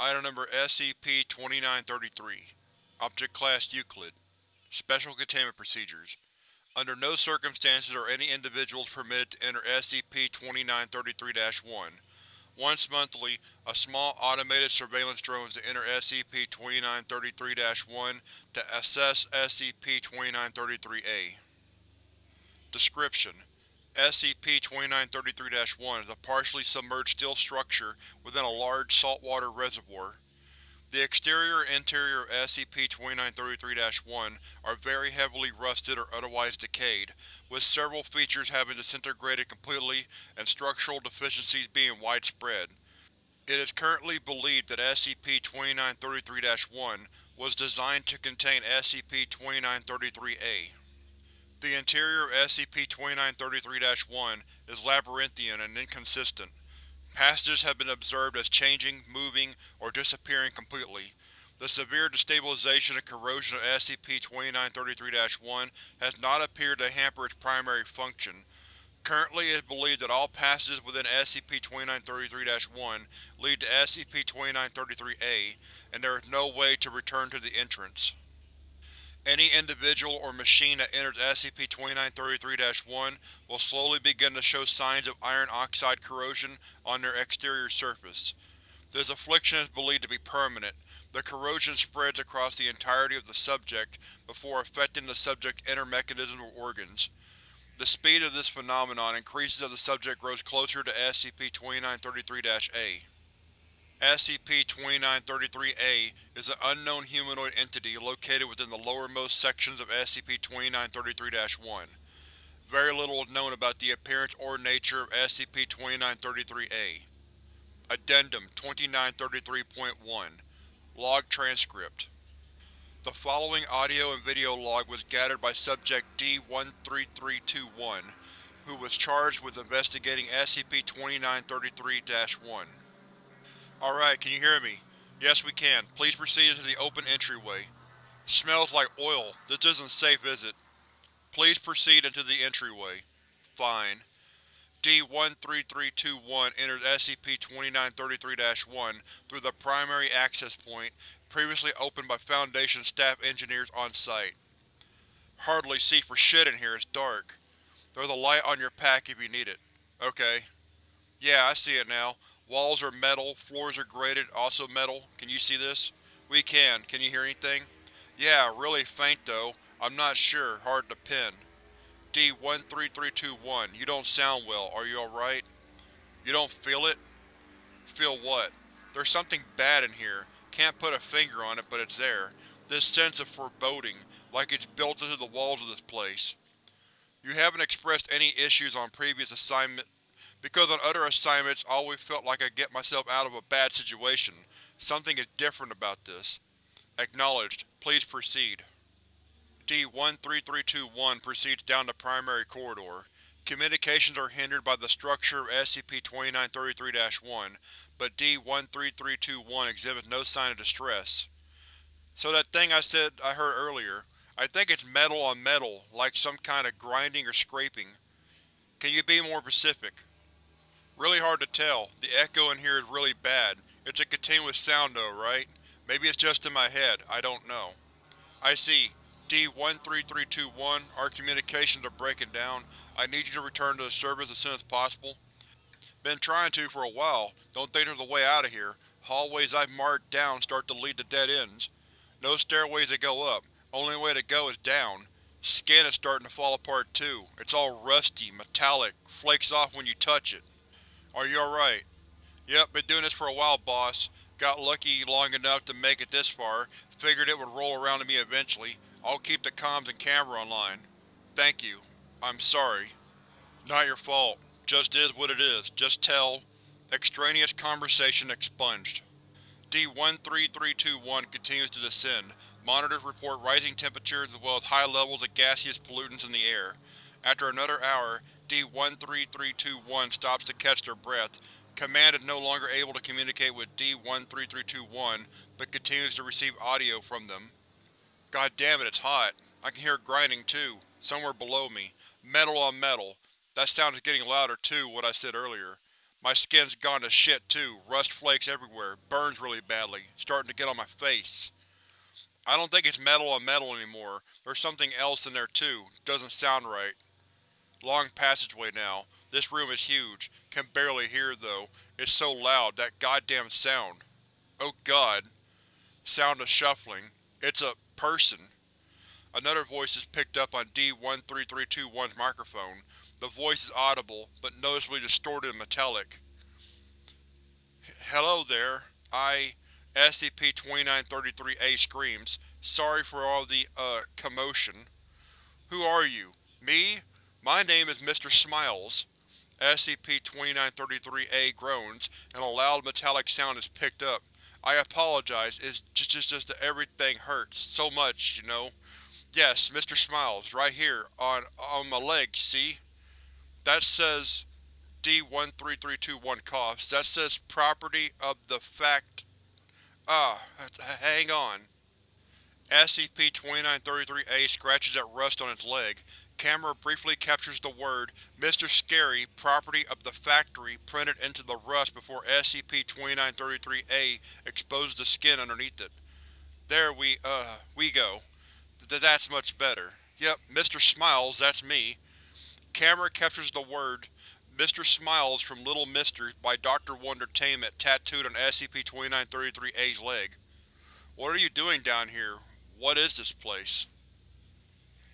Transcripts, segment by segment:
Item Number SCP-2933 Object Class Euclid Special Containment Procedures Under no circumstances are any individuals permitted to enter SCP-2933-1. Once monthly, a small automated surveillance drone is to enter SCP-2933-1 to assess SCP-2933-A. Description: SCP-2933-1 is a partially submerged steel structure within a large saltwater reservoir. The exterior and interior of SCP-2933-1 are very heavily rusted or otherwise decayed, with several features having disintegrated completely and structural deficiencies being widespread. It is currently believed that SCP-2933-1 was designed to contain SCP-2933-A. The interior of SCP-2933-1 is labyrinthian and inconsistent. Passages have been observed as changing, moving, or disappearing completely. The severe destabilization and corrosion of SCP-2933-1 has not appeared to hamper its primary function. Currently it is believed that all passages within SCP-2933-1 lead to SCP-2933-A, and there is no way to return to the entrance. Any individual or machine that enters SCP-2933-1 will slowly begin to show signs of iron oxide corrosion on their exterior surface. This affliction is believed to be permanent. The corrosion spreads across the entirety of the subject before affecting the subject's inner mechanisms or organs. The speed of this phenomenon increases as the subject grows closer to SCP-2933-A. SCP-2933-A is an unknown humanoid entity located within the lowermost sections of SCP-2933-1. Very little is known about the appearance or nature of SCP-2933-A. Addendum 2933.1 Log Transcript The following audio and video log was gathered by Subject D-13321, who was charged with investigating SCP-2933-1. Alright, can you hear me? Yes, we can. Please proceed into the open entryway. Smells like oil. This isn't safe, is it? Please proceed into the entryway. Fine. D-13321 enters SCP-2933-1 through the primary access point, previously opened by Foundation staff engineers on site. Hardly see for shit in here, it's dark. There's a light on your pack if you need it. Okay. Yeah, I see it now. Walls are metal, floors are grated, also metal. Can you see this? We can. Can you hear anything? Yeah, really faint though. I'm not sure, hard to pin. D-13321, you don't sound well, are you alright? You don't feel it? Feel what? There's something bad in here. Can't put a finger on it, but it's there. This sense of foreboding, like it's built into the walls of this place. You haven't expressed any issues on previous assignment because on other assignments I always felt like I'd get myself out of a bad situation. Something is different about this. Acknowledged. Please proceed. D-13321 proceeds down the primary corridor. Communications are hindered by the structure of SCP-2933-1, but D-13321 exhibits no sign of distress. So that thing I said I heard earlier, I think it's metal on metal, like some kind of grinding or scraping. Can you be more specific? Really hard to tell. The echo in here is really bad. It's a continuous sound though, right? Maybe it's just in my head, I don't know. I see. D-13321, our communications are breaking down. I need you to return to the service as soon as possible. Been trying to for a while. Don't think there's a way out of here. Hallways I've marked down start to lead to dead ends. No stairways that go up. Only way to go is down. Skin is starting to fall apart too. It's all rusty, metallic, flakes off when you touch it. Are you alright? Yep, been doing this for a while, boss. Got lucky long enough to make it this far. Figured it would roll around to me eventually. I'll keep the comms and camera online. Thank you. I'm sorry. Not your fault. Just is what it is. Just tell. Extraneous conversation expunged. D-13321 continues to descend. Monitors report rising temperatures as well as high levels of gaseous pollutants in the air. After another hour, D-13321 stops to catch their breath. Command is no longer able to communicate with D-13321, but continues to receive audio from them. God damn it, it's hot. I can hear grinding too, somewhere below me. Metal on metal. That sound is getting louder too, what I said earlier. My skin's gone to shit too, rust flakes everywhere, burns really badly, starting to get on my face. I don't think it's metal on metal anymore, there's something else in there too, doesn't sound right. Long passageway now. This room is huge. Can barely hear though. It's so loud, that goddamn sound. Oh god. Sound of shuffling. It's a… person. Another voice is picked up on D-13321's microphone. The voice is audible, but noticeably distorted and metallic. Hello there. I… SCP-2933-A screams. Sorry for all the, uh, commotion. Who are you? Me? My name is Mr. Smiles. SCP-2933-A groans, and a loud metallic sound is picked up. I apologize, it's just, just, just that everything hurts so much, you know. Yes, Mr. Smiles, right here, on, on my leg, see? That says… D-13321 coughs, that says property of the fact… Ah, hang on. SCP-2933-A scratches at rust on its leg. Camera briefly captures the word Mr. Scary, property of the factory printed into the rust before SCP-2933-A exposes the skin underneath it. There we, uh, we go. Th that's much better. Yep, Mr. Smiles, that's me. Camera captures the word Mr. Smiles from Little Misters by Dr. Wondertainment tattooed on SCP-2933-A's leg. What are you doing down here? What is this place?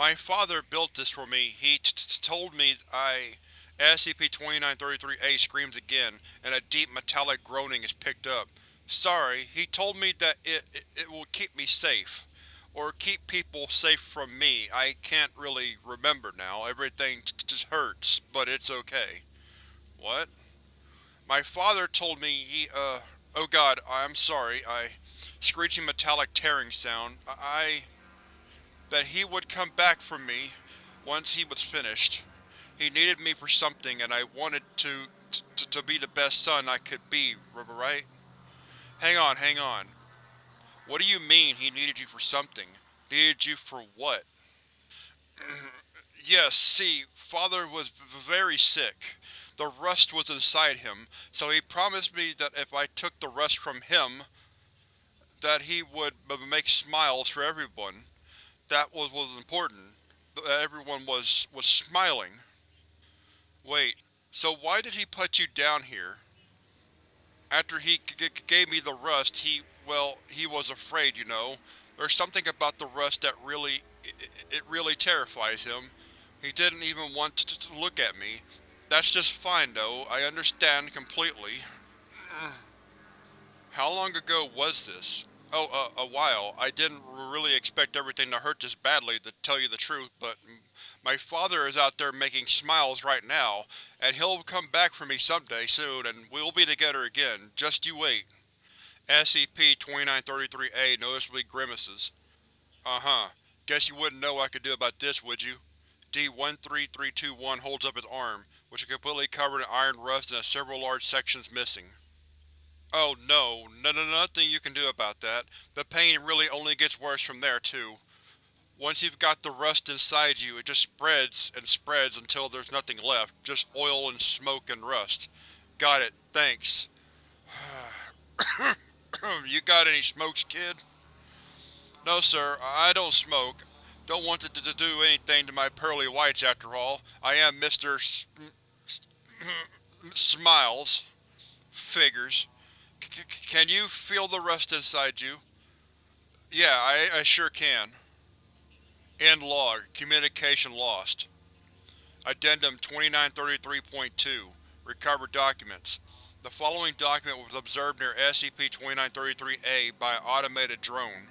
My father built this for me. He t -t told me I… SCP-2933-A screams again, and a deep metallic groaning is picked up. Sorry, he told me that it, it, it will keep me safe. Or keep people safe from me. I can't really remember now. Everything just hurts, but it's okay. What? My father told me he, uh… Oh god, I'm sorry, I… Screeching metallic tearing sound. I… That he would come back for me once he was finished. He needed me for something and I wanted to, to, to be the best son I could be, right? Hang on, hang on. What do you mean he needed you for something? Needed you for what? yes, see, father was very sick. The rust was inside him, so he promised me that if I took the rust from him, that he would make smiles for everyone. That was was important. That uh, everyone was was smiling. Wait, so why did he put you down here? After he gave me the rust, he, well, he was afraid, you know. There's something about the rust that really, it, it really terrifies him. He didn't even want to look at me. That's just fine, though. I understand completely. How long ago was this? Oh, uh, a while. I didn't really expect everything to hurt this badly, to tell you the truth, but my father is out there making smiles right now, and he'll come back for me someday soon, and we'll be together again. Just you wait. SCP-2933-A noticeably grimaces. Uh-huh. Guess you wouldn't know what I could do about this, would you? D-13321 holds up his arm, which is completely covered in iron rust and has several large sections missing. Oh no, no, no, nothing you can do about that. The pain really only gets worse from there, too. Once you've got the rust inside you, it just spreads and spreads until there's nothing left, just oil and smoke and rust. Got it, thanks. you got any smokes, kid? No sir, I don't smoke. Don't want to, to do anything to my pearly whites after all. I am Mr. S Smiles. Figures can you feel the rust inside you? Yeah, I, I sure can. End log. Communication lost. Addendum 2933.2 Recovered documents. The following document was observed near SCP-2933-A by an automated drone.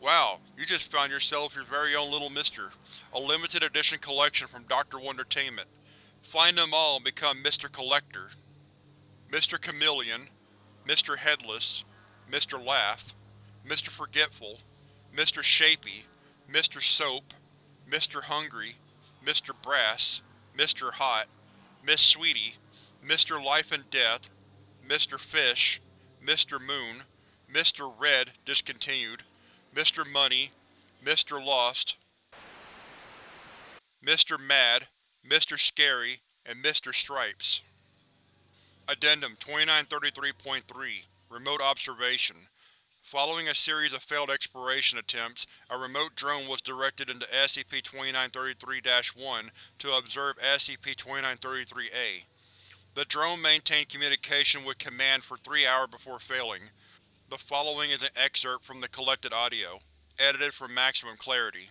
Wow, you just found yourself your very own little mister. A limited edition collection from Dr. Wondertainment. Find them all and become Mr. Collector. Mr. Chameleon, Mr. Headless, Mr. Laugh, Mr. Forgetful, Mr. Shapy, Mr. Soap, Mr. Hungry, Mr. Brass, Mr. Hot, Miss Sweetie, Mr. Life and Death, Mr. Fish, Mr. Moon, Mr. Red discontinued, Mr. Money, Mr. Lost, Mr. Mad, Mr. Scary, and Mr. Stripes. Addendum 2933.3 Remote Observation Following a series of failed exploration attempts, a remote drone was directed into SCP-2933-1 to observe SCP-2933-A. The drone maintained communication with Command for three hours before failing. The following is an excerpt from the collected audio, edited for maximum clarity.